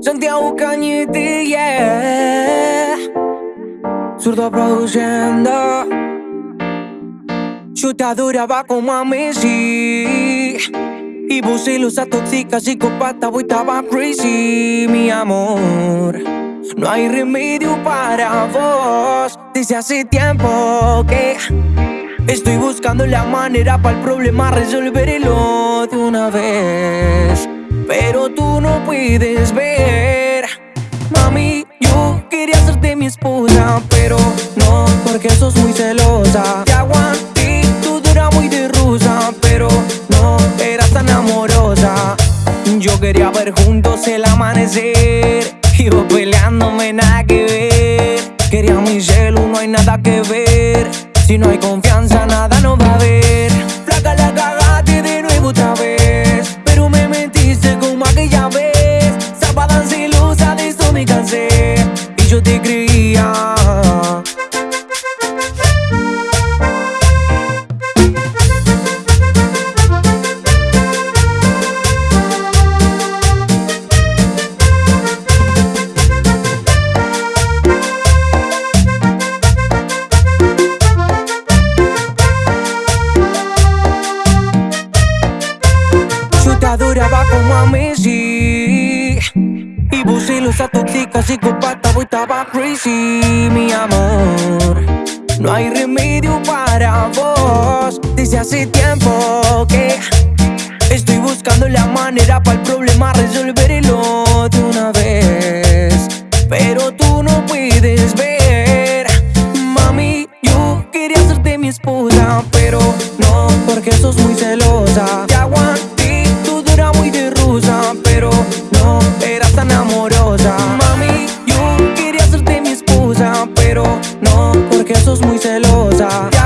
Santiago Cañete, yeah. Zurdo produciendo. Te adoraba como a Messi. Y vos celosa, tóxica, psicopata, voy estaba crazy, mi amor. No hay remedio para vos. Desde hace tiempo que estoy buscando la manera para el problema resolverlo de una vez. Pero tú no puedes ver. Mami, yo quería hacerte mi esposa, pero no, porque sos muy celosa. Te aguanté, tú dura muy de rusa, pero no, eras tan amorosa. Yo quería ver juntos el amanecer. Y vos peleándome nada que ver. Quería mi celu, no hay nada que ver. Si no hay confianza, nada no va a haber. Yo te adoraba como a Messi Y celosa, tóxica, psicopata, vos estaba crazy, mi amor. No hay remedio para vos. Desde hace tiempo que Estoy buscando la manera para el problema resolverlo de una vez. Pero tú no puedes ver. Mami, yo quería hacerte mi esposa Pero amorosa. Mami, yo quería hacerte mi esposa Pero no, porque sos muy celosa. Te